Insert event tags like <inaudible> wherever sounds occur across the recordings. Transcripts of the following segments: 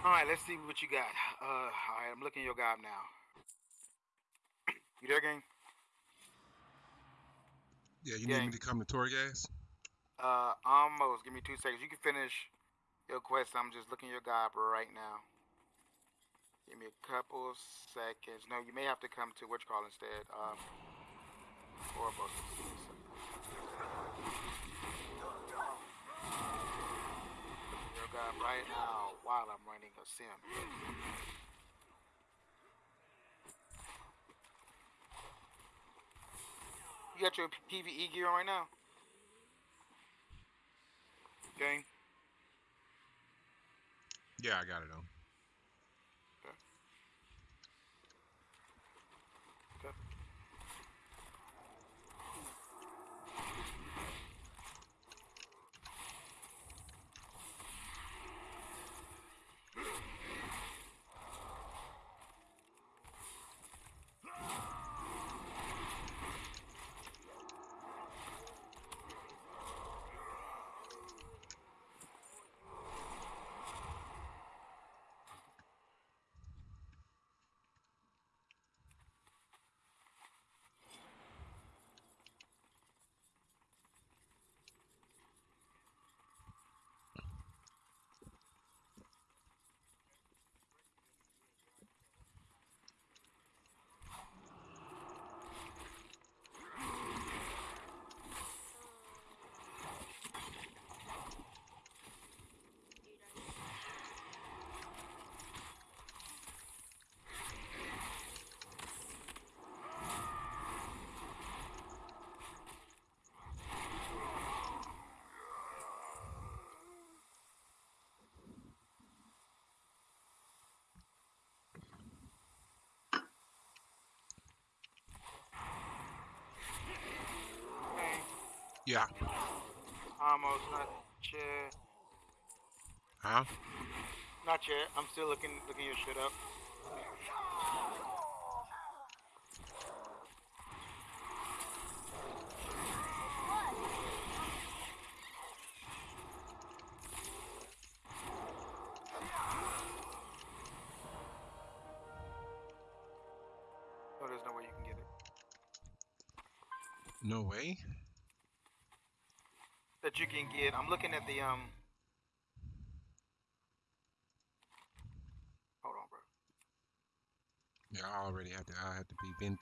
All right, let's see what you got. Uh, all right, I'm looking at your guy now. you there, gang? Yeah, you Gang. need me to come to Torghast? Uh, almost. Give me two seconds. You can finish your quest. I'm just looking at your guy right now. Give me a couple seconds. No, you may have to come to which call instead. Um, horrible. Guy right now while I'm running a sim. You got your PVE gear on right now? Gang? Yeah, I got it on. Okay. Gang? Yeah. Almost not yet. Huh? Not yet. I'm still looking looking your shit up. Oh, there's no way you can get it. No way? You can get. I'm looking at the um. Hold on, bro. Yeah, I already had to I had to be been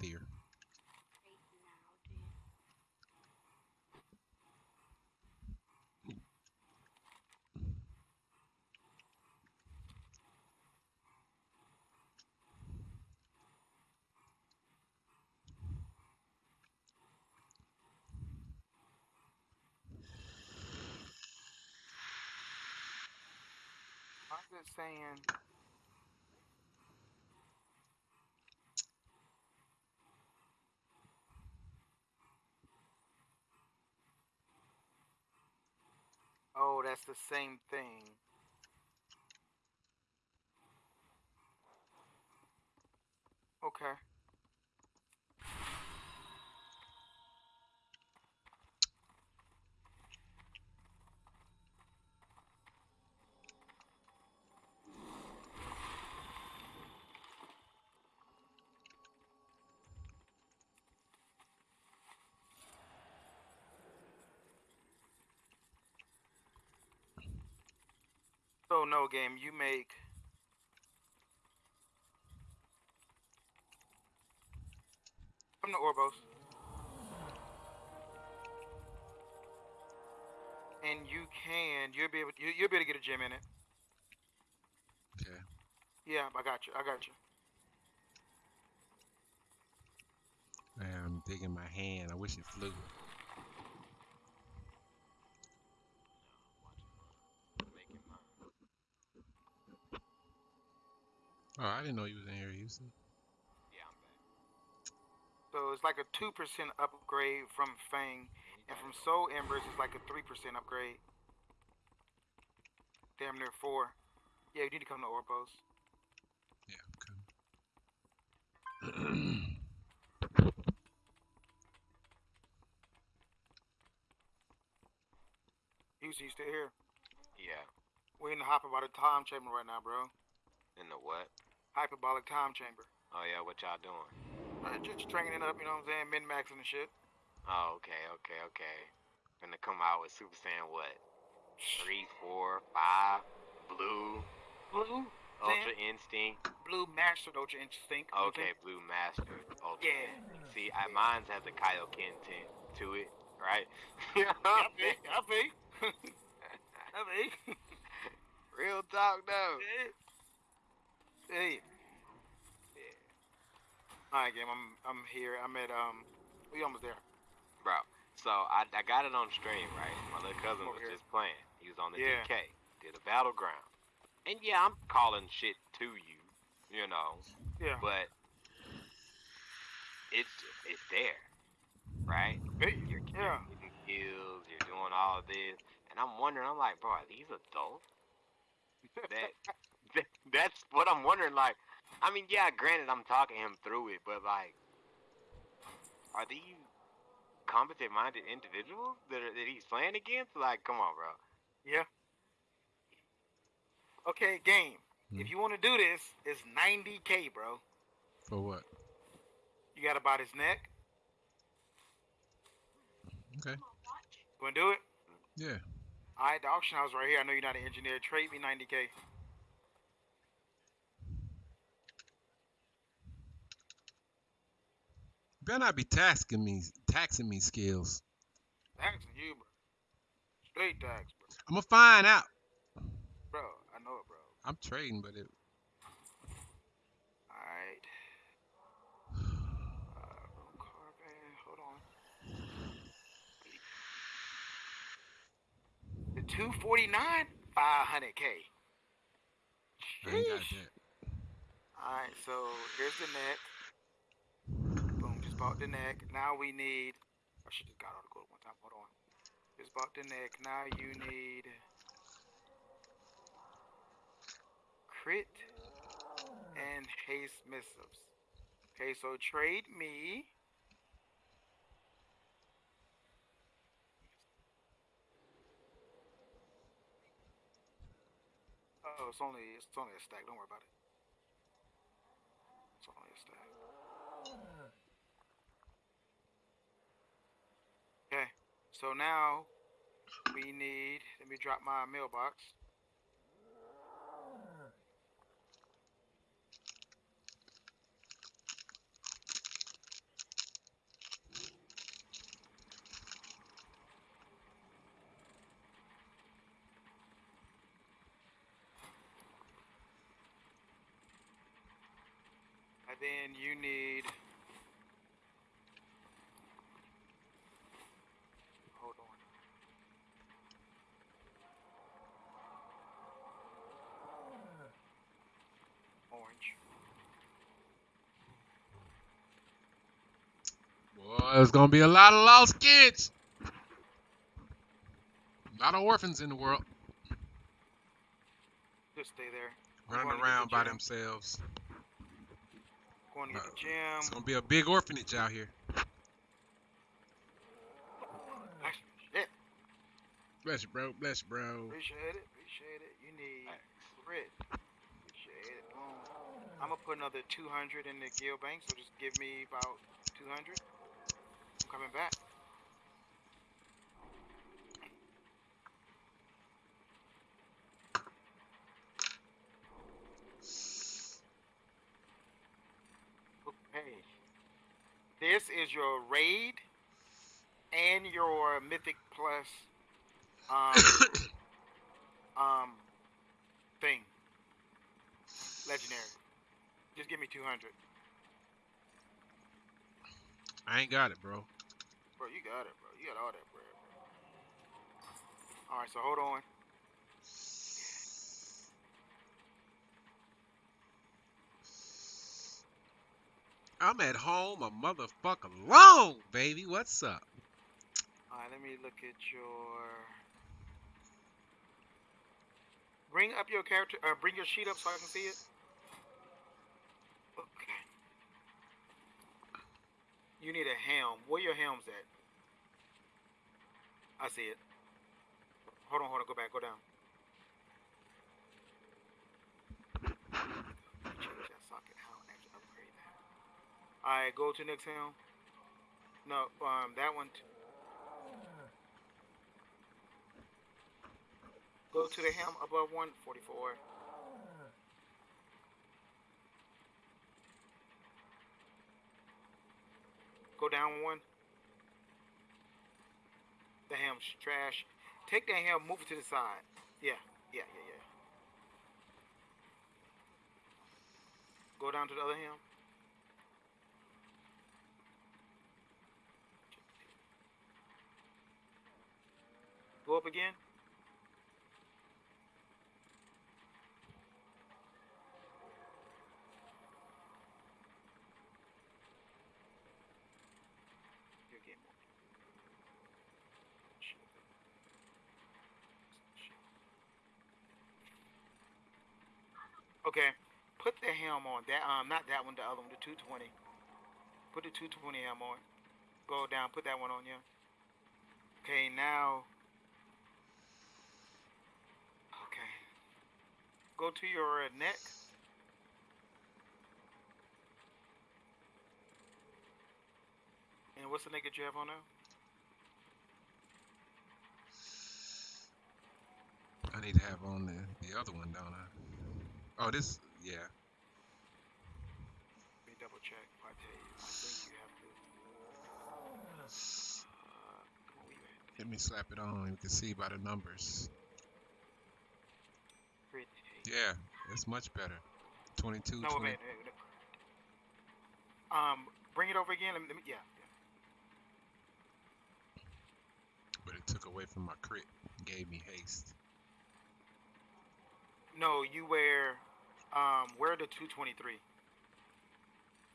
there. Saying. Oh, that's the same thing. Okay. So no game, you make from the Oribos. And you can, you'll be able, you, you'll be able to get a gem in it. Okay. Yeah, I got you. I got you. I'm digging my hand. I wish it flew. Oh, I didn't know you was in here, Houston. Yeah, so it's like a two percent upgrade from Fang, and from Soul Embers it's like a three percent upgrade. Damn near four. Yeah, you need to come to Oribos. Yeah, okay. <clears throat> Houston, you still here? Yeah. We in the hop about a time chamber right now, bro. In the what? Hyperbolic time chamber. Oh yeah, what y'all doing? Uh, just training up, you know what I'm saying? Min maxing and shit. Oh, okay, okay, okay. Gonna come out with Super Saiyan what? Three, four, five, blue, Blue, Ultra Instinct. blue master ultra instinct. you know what I'm Okay? Blue Master. Ultra. Yeah. See, I, mine's has a Kaioken tint to it, right? <laughs> yeah, I feel, I feel. <laughs> I feel. <laughs> Real talk though. Hey. Yeah. All right, game. I'm I'm here. I'm at um. We almost there. Bro, so I, I got it on stream, right? My little cousin was here. just playing. He was on the Yeah. DK, did a battleground. And yeah, I'm calling shit to you, you know, Yeah. but it's it's there, right? Hey, You're yeah. getting kills, you're doing all of this, and I'm wondering, I'm like, bro, are these adults? <laughs> that <laughs> that's what I'm wondering. Like, I mean, yeah, granted, I'm talking him through it, but like, are these competent-minded individuals that are, that he's playing against? Like, come on, bro. Yeah. Okay, game. Hmm. If you want to do this, it's 90k, bro. For what? You got about his neck. Okay. Going to do it? Yeah. All right, the auction house right here. I know you're not an engineer. Trade me 90k. Better not be taxing me, taxing me skills. Taxing you, bro. Straight tax, bro. I'm gonna find out. Bro, I know it, bro. I'm trading, but it. All right. Uh. <sighs> Hold on. The 249, 500k. I ain't got Sheesh. that. Alright, so here's the neck. Bought the neck. Now we need. I should just got all the gold one time. Hold on. Just bought the neck. Now you need. Crit and haste missives. Okay, so trade me. Oh, it's only it's only a stack. Don't worry about it. It's only a stack. Okay, so now we need. Let me drop my mailbox. And then you need. Hold on. Orange. Boy, there's gonna be a lot of lost kids. A lot of orphans in the world Just stay there. running going the around by themselves. Going to Uh, the gym. It's gonna be a big orphanage out here. Bless you, bro. Bless you, bro. Appreciate it. Appreciate it. You need grit. Appreciate it. Boom. I'm gonna put another 200 in the guild bank, so just give me about 200. Coming back. Okay. This is your raid and your mythic plus um <coughs> um thing. Legendary. Just give me 200. I ain't got it, bro. Bro, you got it, bro. You got all that, bread, bro. Alright, so hold on. I'm at home a motherfucker long, baby. What's up? Alright, let me look at your. Bring up your character. Uh, bring your sheet up so I can see it. You need a helm. Where your helms at? I see it. Hold on, hold on. Go back. Go down. Change that socket and actually upgrade that. Alright, go to next helm. No, um, that one. Go to the helm above 144. Go down one. The ham's trash. Take that ham, move it to the side. Yeah, yeah, yeah, yeah. Go down to the other ham. Go up again. You're getting more. Shit. Shit. Okay, put the helm on. That um, not that one, the other one, the 220. Put the 220 helm on. Go down, put that one on, yeah. Okay, now. Okay. Go to your uh, neck. And what's the neck you have on now? I need to have on the, the other one, don't I? Oh, this, yeah. Let me double check. I tell you, I think you have to. Uh, come on, where you at? Let me slap it on. You can see by the numbers. Yeah, it's much better. 22, No, 20. wait, wait, wait. Um, bring it over again. Let me, let me yeah, yeah. But it took away from my crit. Gave me haste. No, you wear, um, wear the 223.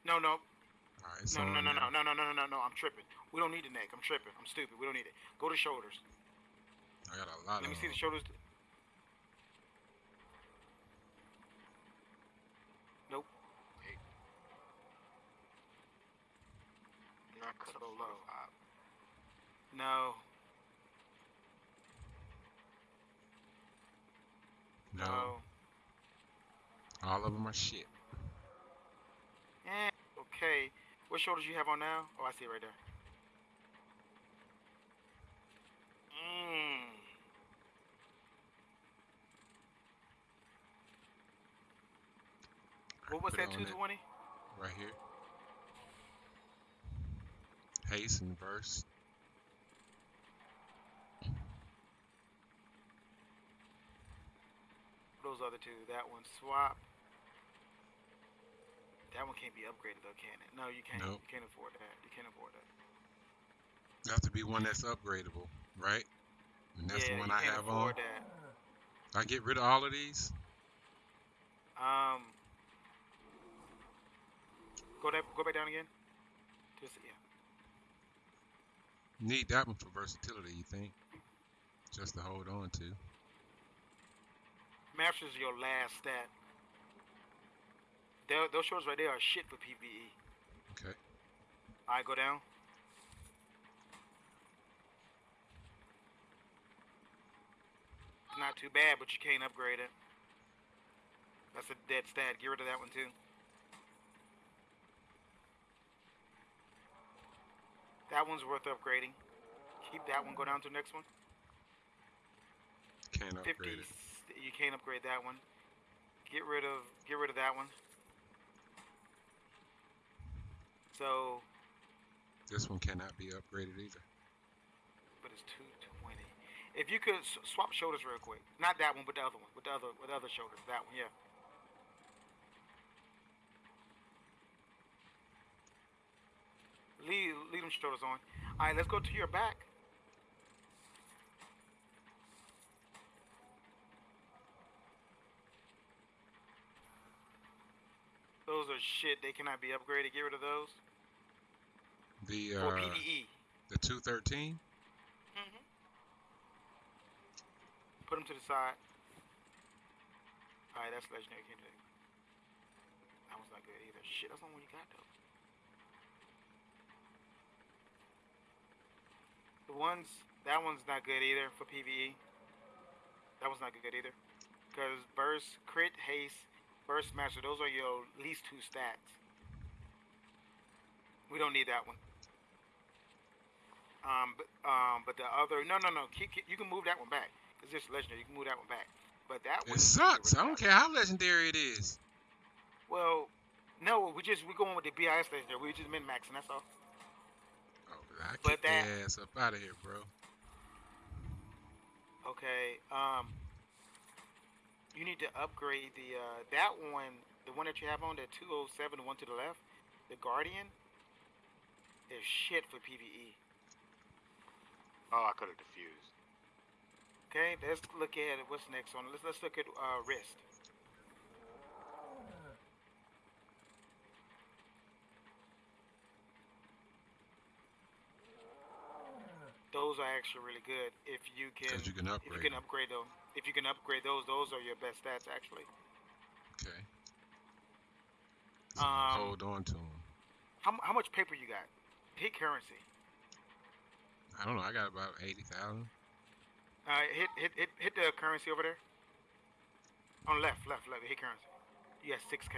No, no, Alright, it's no, no, no, no, no, no, no, no, no, no. I'm tripping. We don't need the neck. I'm tripping. I'm stupid. We don't need it. Go to shoulders. I got a lot Let me see the shoulders. Nope. Not cut So low. No. No, No. All of them are shit. Eh, okay. What shoulders you have on now? Oh, I see it right there. Mmm. What was that? it on 220? Right here. Haste and verse. Those other two. That one swap. That one can't be upgraded though, can it? No, you can't. Nope. You can't afford that. You can't afford that. You Have to be one that's upgradable, right? And that's yeah, the one I can't have on. that. I get rid of all of these. Um. Go that. Go back down again. Just yeah. Need that one for versatility, you think? Just to hold on to. Masters your last stat. Tho- those shorts right there are shit for PVE. Okay. Alright, go down. It's not too bad, but you can't upgrade it. That's a dead stat. Get rid of that one too. That one's worth upgrading. Keep that one. Go down to the next one. Can't 50. upgrade it. You can't upgrade that one. Get rid of get rid of that one. So, This one cannot be upgraded either. but it's 220. If you could swap shoulders real quick. Not that one, but the other one. With the other with the other shoulders. That one, yeah. Leave leave them shoulders on. All right, let's go to your back. Those are shit. They cannot be upgraded. Get rid of those. The For uh, PVE. the 213. Mm-hmm. Put them to the side. Alright, that's legendary. That. That one's not good either. Shit, that's the one you got though. The ones, that one's not good either for PVE. That one's not good either. Because burst, crit, haste, burst master, those are your least two stats. We don't need that one. Um, but um, but the other no no no. Keep, keep, you can move that one back. It's just legendary. You can move that one back. But that one. It sucks. I don't care how legendary it is. Well, no, we just we're going with the BIS legendary. We're just min maxing. That's all. Oh, I But kick that- ass up out of here, bro. Okay. Um. You need to upgrade the uh that one, the one that you have on the 207, the one to the left, the Guardian. Is shit for PVE. Oh, I could have diffused. Okay, let's look at what's next on. Let's let's look at uh, wrist. Those are actually really good if you can. Because you can If upgrade. you can upgrade them, if you can upgrade those, those are your best stats actually. Okay. Um, hold on to them. How, how much paper you got? Hit currency. I don't know. I got about 80,000. Uh, hit hit hit hit the currency over there. On left, left, left. Hit currency. Yes, six K.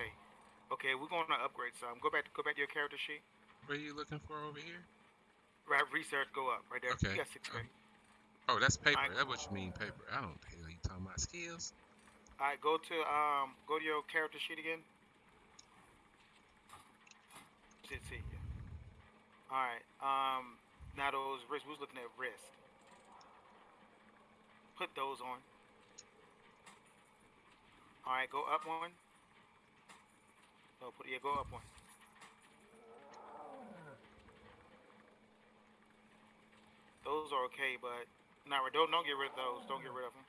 Okay, we're going to upgrade some. Go back, go back to your character sheet. What are you looking for over here? Right, research, go up right there. Okay, You got six K. um, Oh, that's paper. Alright. That's what you mean, paper. I don't talking about. Skills? All right, go to um, go to your character sheet again. Should see. All right. Um, now those wrist. We was looking at wrist. Put those on. All right, go up one. No, put yeah, go up one. Those are okay, but now nah, don't don't get rid of those. Don't get rid of them.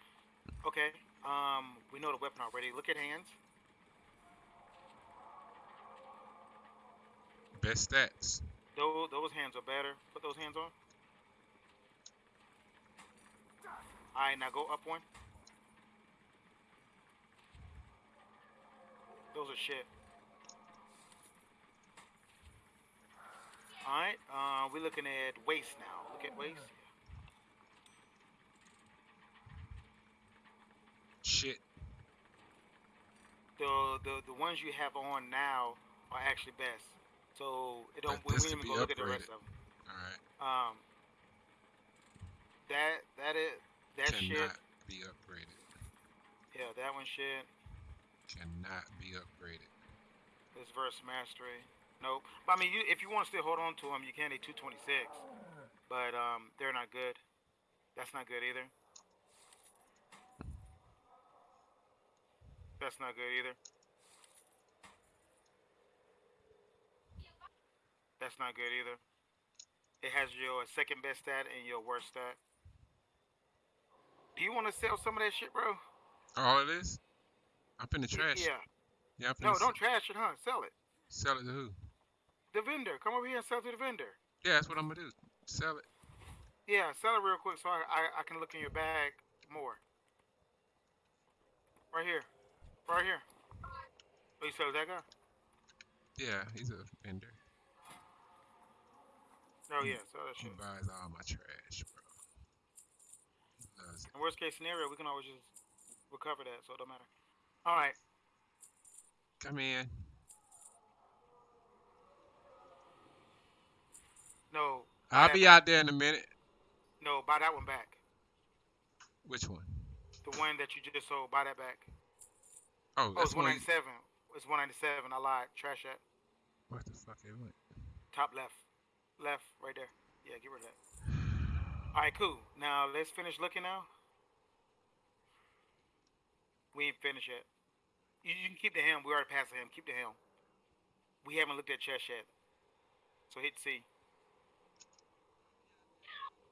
Okay. Um, we know the weapon already. Look at hands. Best stats. Those those hands are better. Put those hands on. Alright, now go up one. Those are shit. Alright, uh, we're looking at waist now. Look at waist. Shit. The, the the ones you have on now are actually best. So it don't. We, didn't even go look at the rest of them. Alright. Um, that that is that Cannot shit. be upgraded. Yeah, that one shit. Cannot be upgraded. This verse mastery. Nope. But I mean, you, if you want to still hold on to them, you can. They 226, but um, they're not good. That's not good either. That's not good either. That's not good either. It has your second best stat and your worst stat. Do you want to sell some of that shit, bro? All of this? I'm finna trash. Yeah. Yeah, No, don't trash it, huh? Sell it. sell it to who? The vendor. Come over here and sell it to the vendor. Yeah, that's what I'm gonna do. Sell it. Yeah, sell it real quick so I, I, I can look in your bag more. Right here. Right here. Oh, you that guy? Yeah, he's a vendor. Oh, yeah, so that shit. He buys all my trash, bro. He loves it. In worst case scenario, we can always just recover that, so it don't matter. Alright. Come in. No. I'll be out there in a minute. No, buy that one back. Which one? The one that you just sold, buy that back. Oh, Oh, that's it's one. 197. It's 197. I lied. Trash that. What the fuck is it went? Top left. Left, right there. Yeah, get rid of that. Alright, cool. Now, let's finish looking now. We ain't finished yet. You, you can keep the helm. We already passed the helm. Keep the helm. We haven't looked at chest yet. So hit C.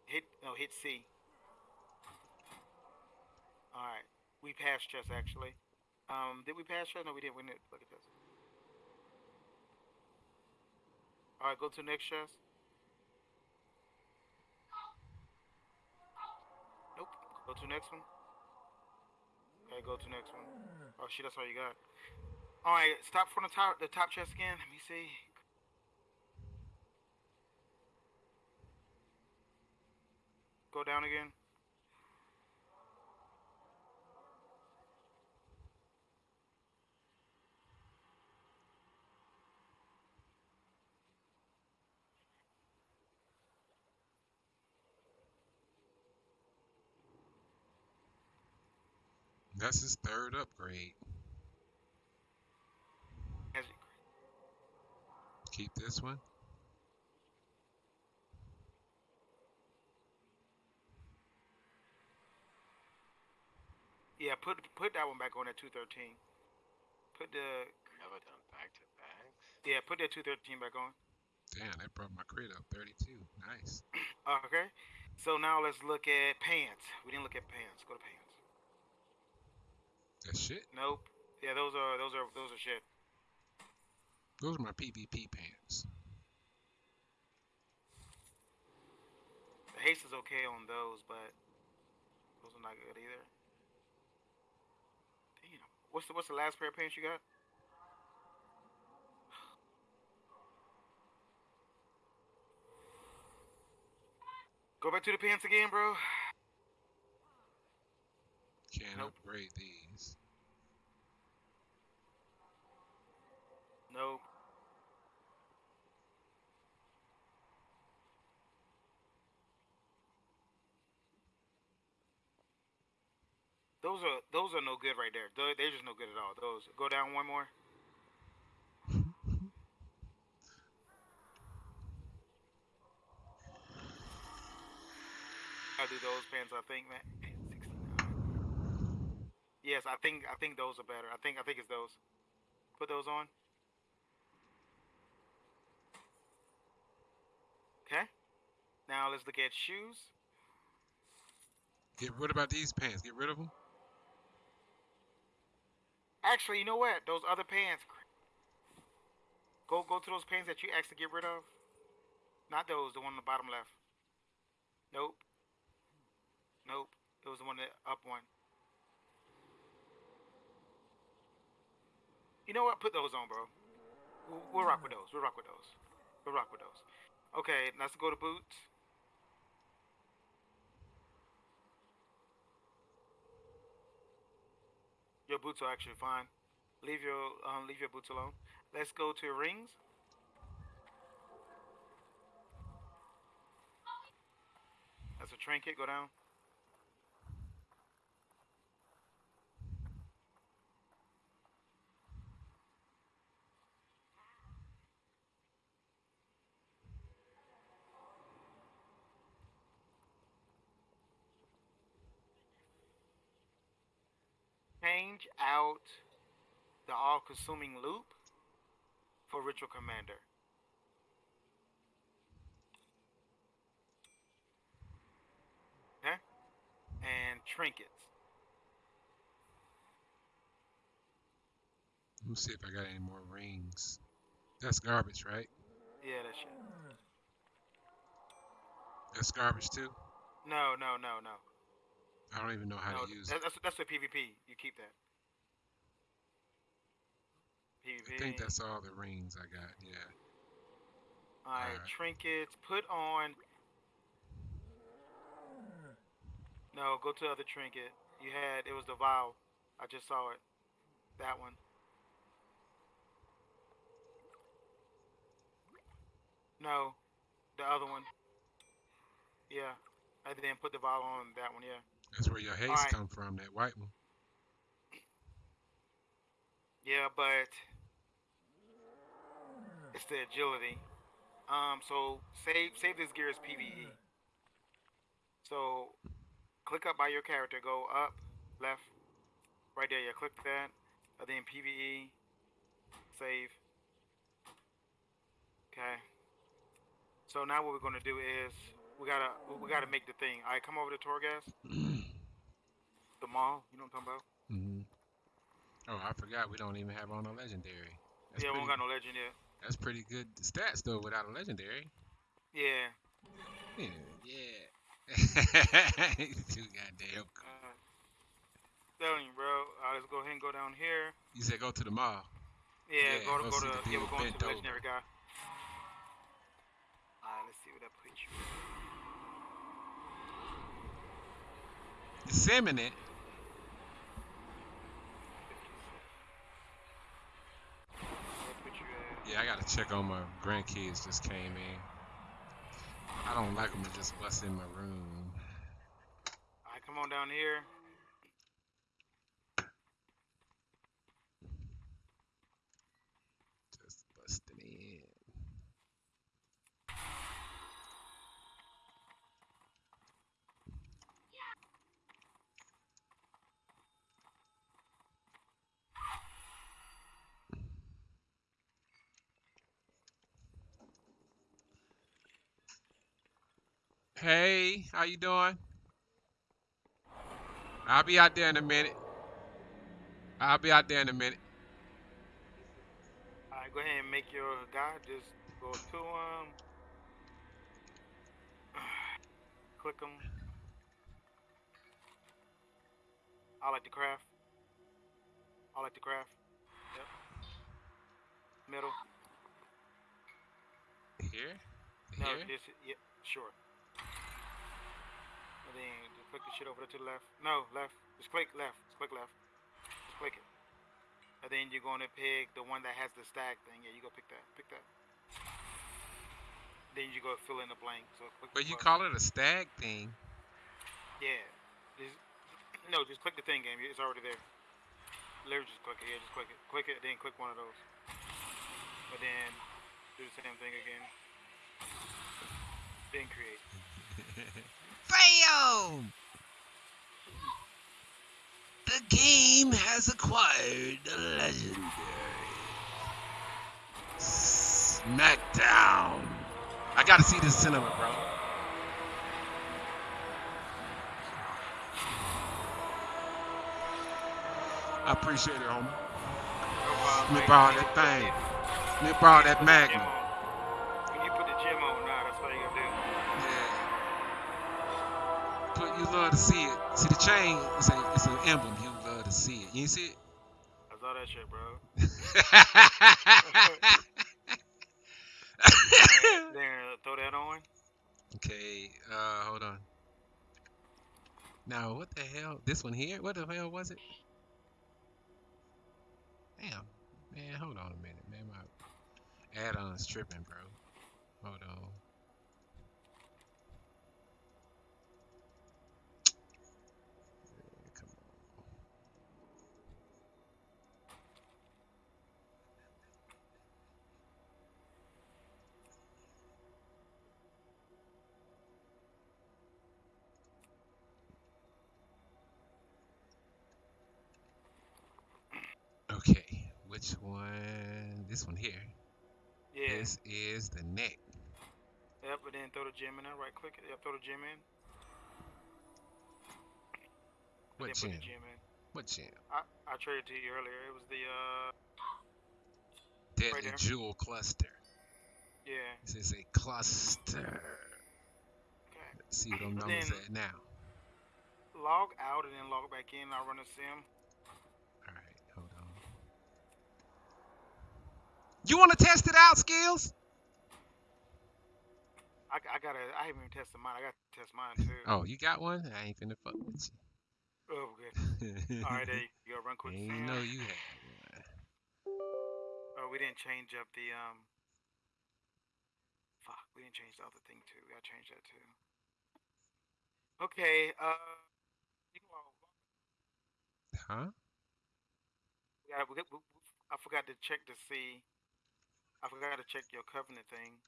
Hit, no, hit C. Alright. We passed chest, actually. Um, did we pass chest? No, we didn't. We didn't look at this. Alright, go to next chest. Nope. Go to next one. Okay, go to next one. Oh shit, that's all you got. Alright, stop from the top the top chest again. Let me see. Go down again. That's his third upgrade. Keep this one. Yeah, put put that one back on at two thirteen. Put the Never done back to backs. yeah, put that two thirteen back on. Damn, that brought my crit up 32. Nice. <clears throat> Okay. So now let's look at pants. We didn't look at pants. Go to pants. That shit. Nope. Yeah, those are those are those are shit. Those are my PvP pants. The haste is okay on those, but those are not good either. Damn. What's the what's the last pair of pants you got? Go back to the pants again, bro. Can't Nope. upgrade these. Nope. Those are those are no good right there. They're, they're just no good at all. Those go down one more. <laughs> I'll do those pants. I think, man. 69. Yes, I think I think those are better. I think I think it's those. Put those on. Okay. Let's look at shoes. Get rid about these pants. Get rid of them. Actually, you know what? Those other pants. Go go to those pants that you asked to get rid of. Not those. The one on the bottom left. Nope. Nope. It was the one that up one. You know what? Put those on, bro. We'll, we'll rock with those. We'll rock with those. We'll rock with those. Okay, let's go to boots. Your boots are actually fine. Leave your um, leave your boots alone. Let's go to rings. That's a trinket. Go down. Change out the all-consuming loop for ritual commander. Okay? And trinkets. Let me see if I got any more rings. That's garbage, right? Yeah, that's shit. That's garbage too. No, no, no, no. I don't even know how no to use that, it. that's that's the PvP. You keep that. PvP. I think that's all the rings I got. Yeah. Alright, alright. trinkets. Put on. No, go to other trinket. You had it was the vial. I just saw it. That one. No, the other one. Yeah, I didn't put the vial on that one. Yeah. That's where your haste Alright. come from. That white one. Yeah, but it's the agility. Um, so save save this gear as PVE. So click up by your character, go up, left, right there. Yeah, click that, and then PVE, save. Okay. So now what we're gonna do is we gotta we gotta make the thing. All right, come over to Torghast, <clears throat> the mall. You know what I'm talking about? Mm-hmm. Oh, I forgot we don't even have on a legendary. That's yeah, we pretty, don't got no legend yet. That's pretty good stats though without a legendary. Yeah. Yeah. yeah. <laughs> Too goddamn. cool. Uh, telling you, bro. Uh, let's go ahead and go down here. You said go to the mall. Yeah, Yeah, go to go go to the yeah, dude we're going to bent the over. legendary guy. Alright, let's see what that puts you. Disseminate. What put you at? Yeah, I gotta check on my grandkids. Just came in. I don't like them to just bust in my room. Alright, come on down here. Hey, how you doing? I'll be out there in a minute. I'll be out there in a minute. Alright, go ahead and make your guy. Just go to him. <sighs> Click him. I like the craft. I like the craft. Yep. Middle. Here? No, Here? just yeah, sure. And then just click the shit over there to the left. No, left. Just click left. Just click left. Just click it. And then you're gonna pick the one that has the stack thing. Yeah, you go pick that. Pick that. Then you go fill in the blank. So click. the But you button. call it a stag thing. Yeah. Just, no, just click the thing, game. It's already there. Literally just click it. Yeah, just click it. Click it. Then click one of those. But then do the same thing again. Then create. <laughs> Bam! The game has acquired the legendary Smackdown. I gotta see this cinema, bro. I appreciate it, homie. Me borrow that thing. Me borrow that Magnum. Love to see it. See the chain? It's a it's an emblem. You love to see it. You see it? I saw that shit, bro. <laughs> Then throw that on. okay. Uh, hold on. Now, what the hell? This one here? What the hell was it? Damn. Man, hold on a minute, man. My add-on's tripping, bro. Hold on. Yeah, Come on. Okay, which one? This one here. Yeah. This is the neck. Yep, but then throw the gem in there. Right click it. Yep, throw the gem in. What put the gym in. What gym? I, I traded to you earlier. It was the uh Deadly there. Jewel Cluster. yeah. This is a cluster. Okay. Let's see what But numbers at now. Log out and then log back in. I'll run a sim. Alright, hold on. You want to test it out, Skills? I, I gotta. I haven't even tested mine. I gotta test mine too. Oh, you got one? I ain't finna fuck with you. Oh, good. <laughs> All right, there you go. Run quick. Ain't know you had one. Oh, we didn't change up the um. Fuck, we didn't change the other thing too. We gotta change that too. Okay. Uh. You know, Huh? we gotta, we, we, we, I forgot to check to see. I forgot to check your covenant thing.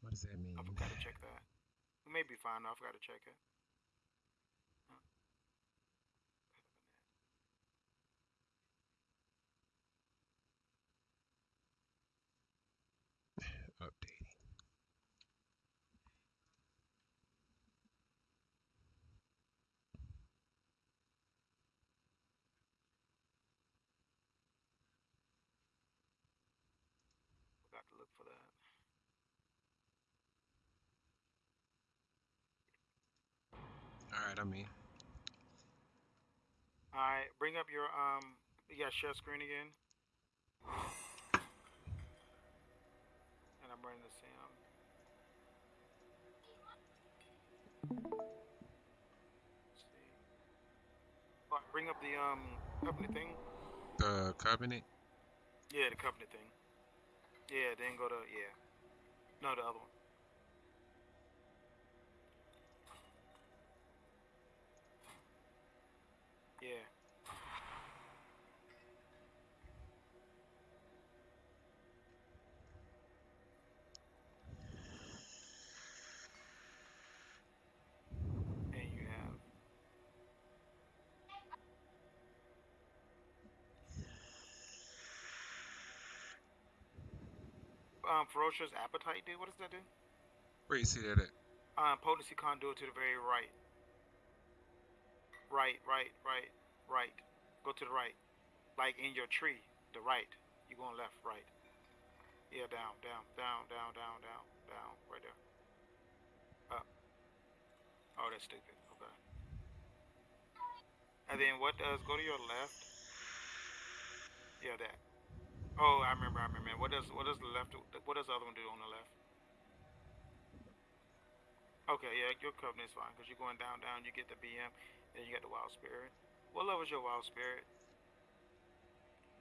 What does that mean? I forgot to check that. We may be fine. though. I forgot to check it. Updating. Forgot to look for that. Alright, I'm in. All right, bring up your um. You got share screen again. And I'm running the sim. Let's see. All right, bring up the um covenant thing. The Covenant. Yeah, the covenant thing. Yeah, then go to yeah. No, the other one. Yeah. And you have um ferocious appetite do? What does that do? Where you see that at? Um, potency conduit to the very right. Right, right, right, right. Go to the right. Like in your tree, the right. You going left, right. Yeah, down, down, down, down, down, down, down, right there. Up. Oh, that's stupid. Okay. And then what does go to your left? Yeah, that. Oh, I remember. I remember. What does what does the left? What does the other one do on the left? Okay, yeah, your covenant's fine because you're going down, down. You get the BM, then you got the wild spirit. What level is your wild spirit?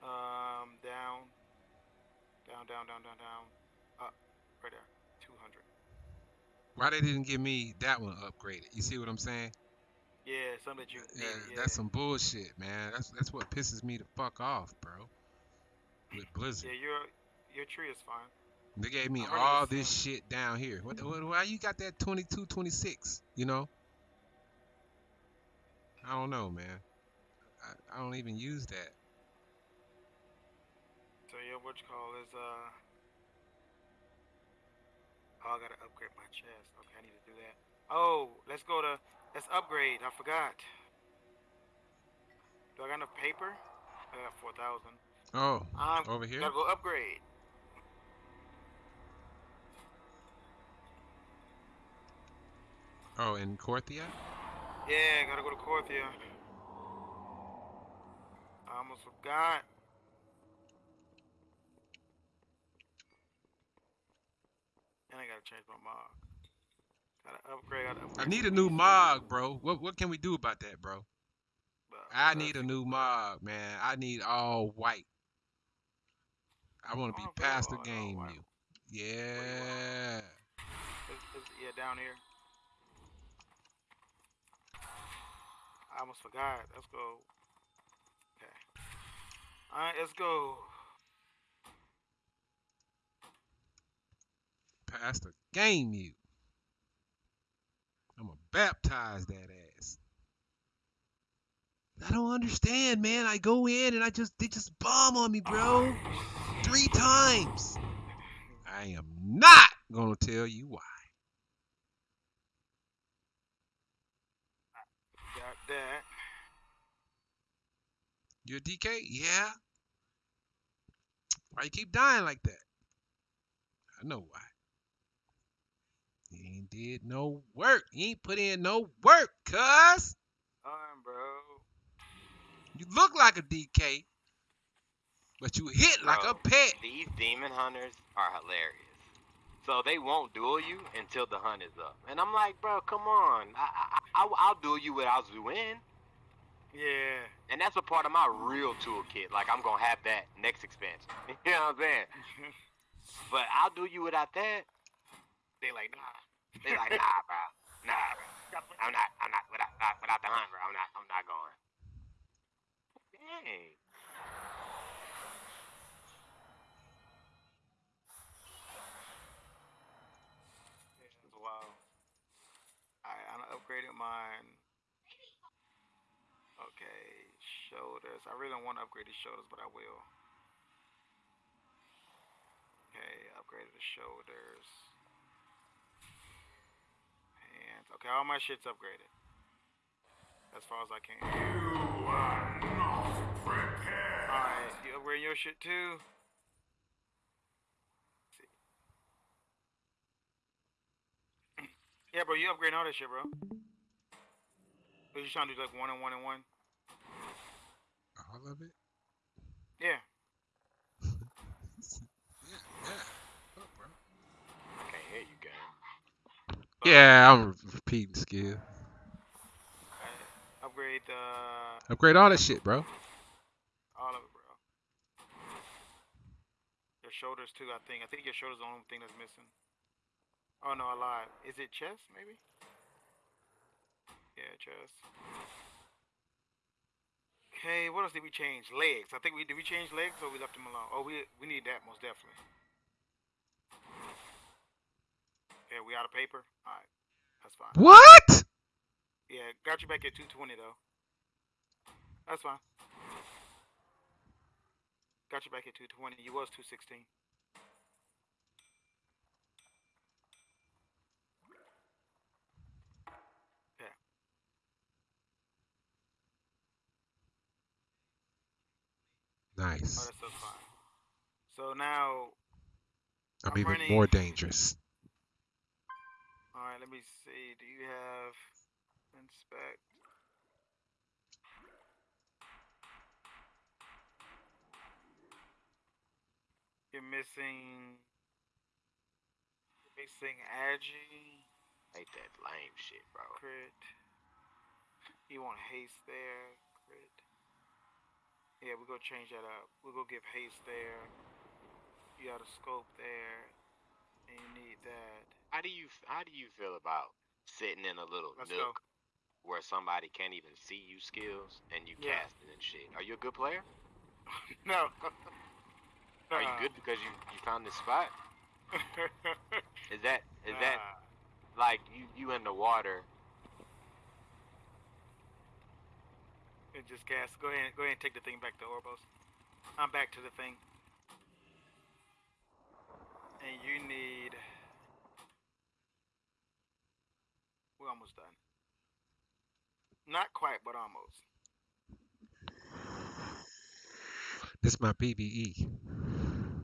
Um, down, down, down, down, down, down, up, right there, 200. Why they didn't give me that one upgraded? You see what I'm saying? Yeah, something that you. Yeah, yeah. that's some bullshit, man. That's that's what pisses me the fuck off, bro. With Blizzard, Yeah, your your tree is fine. they gave me I heard it all this shit down here. What, what? Why you got that 22, 26? You know? I don't know, man. I, I don't even use that. So yeah, what you call is uh. Oh, I gotta upgrade my chest. Okay, I need to do that. Oh, let's go to let's upgrade. I forgot. Do I got enough paper? I got four thousand. Oh, I'm over here. gotta go upgrade. Oh, in Korthia. Yeah, gotta go to Korthia. I almost forgot. And I gotta change my mod. Gotta upgrade. Gotta upgrade. I need a new mog, bro. What what can we do about that, bro? I need a new mog, man. I need all white. I want to be Oh, past the game, you. Yeah. Yeah, down here. I almost forgot. Let's go. Okay. Alright, let's go. Past the game, you. I'm gonna baptize that ass. I don't understand, man. I go in and I just they just bomb on me, bro. Oh, Three times. I am not gonna tell you why. Got that. You're a DK? Yeah. Why you keep dying like that? I know why. You ain't did no work. You ain't put in no work, cuz. Alright, bro. You look like a DK, but you hit like a pet. These demon hunters are hilarious. So they won't duel you until the hunt is up, and I'm like, bro, come on. I, I, I I'll duel you without Zuin, Yeah. and that's a part of my real toolkit. Like I'm gonna have that next expansion. <laughs> you know what I'm saying? <laughs> But I'll do you without that. they like, nah. They like, nah, bro, <laughs> nah, bro. I'm not, I'm not without, not, without the hunt, bro. I'm not, I'm not going. Dang. Upgraded mine. Okay, shoulders. I really don't want to upgrade the shoulders, but I will. Okay, upgraded the shoulders. Hands. Okay, all my shit's upgraded. As far as I can. You are not prepared. Alright, you upgrade your shit too? Yeah, bro, you upgrade all that shit, bro. What you trying to do like one and one and one? All of it? Yeah. <laughs> Yeah, yeah. Fuck, bro. I can't hear you, gang. Yeah, I'm repeating skill. Alright, Upgrade the Upgrade all that shit, bro. all of it, bro. Your shoulders too, I think. I think your shoulders are the only thing that's missing. Oh no, lied. Is it chest, maybe? Yeah, chest. Okay, what else did we change? Legs. I think we did we change legs or we left them alone? Oh, we we need that most definitely. Yeah, we out of paper. All right, that's fine. What? Yeah, got you back at 220 though. That's fine. Got you back at 220. You was 216. Nice. Oh, that's still fine. So now, I'm I'm even running- more dangerous. all right. Let me see. Do you have inspect? You're missing. You're missing agi, Hate that lame shit, bro. crit. You want haste there, crit. Yeah, we're gonna change that up. We're gonna give haste there. You got a scope there, and you need that. How do you how do you feel about sitting in a little Let's go. nook where somebody can't even see you skills and you Yeah. casting and shit? Are you a good player? <laughs> No. Are you good because you you found this spot? <laughs> Is that is that like you you in the water? It just gas. Go ahead. Go ahead and take the thing back to Oribos. I'm back to the thing. And you need. We're almost done. Not quite, but almost. This is my E. PBE.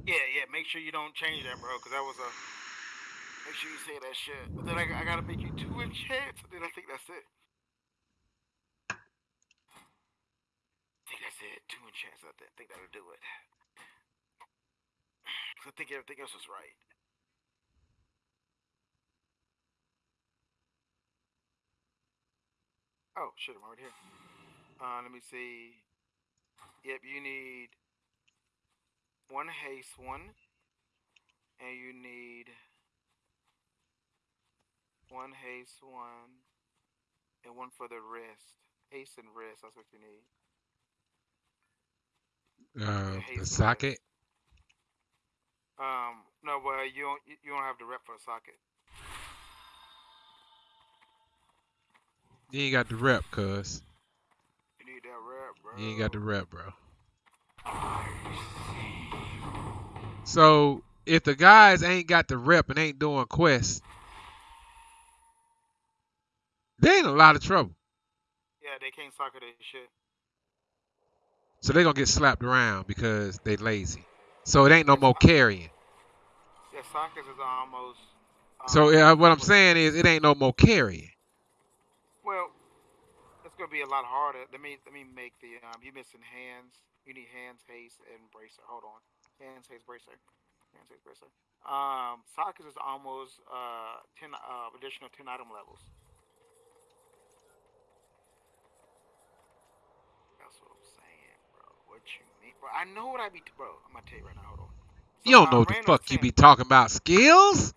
Yeah, yeah. Make sure you don't change that, bro, because that was a. Make sure you say that shit. But then I, I gotta make you two enchants. and Then I think that's it. Think that's it. Two enchants. I think that'll do it. <sighs> I think everything else was right. Oh shit! I'm already here. Uh, let me see. Yep, you need one haste one, and you need one haste one, and one for the wrist. Haste and wrist. That's what you need. Uh, the the socket. Um, no, well, you don't. You don't have the rep for a socket. You ain't got the rep, cuz. You need that rep, bro. You ain't got the rep, bro. So if the guys ain't got the rep and ain't doing quests, they in a lot of trouble. Yeah, they can't socket this shit. So they gonna get slapped around because they lazy. So it ain't no more carrying. Yeah, sockets is almost. Um, So uh, what I'm saying is it ain't no more carrying. Well, it's gonna be a lot harder. Let me let me make the um. You missing hands? You need hands, haste, and bracer. Hold on. Hands, haste, bracer. Hands, haste, bracer. Um, sockets is almost uh ten uh additional ten item levels. That's what I'm saying, bro. What you mean, bro? I know what I be, bro. I'm gonna tell you right now. Hold on. So, You don't know what the fuck you be talking about. Skills?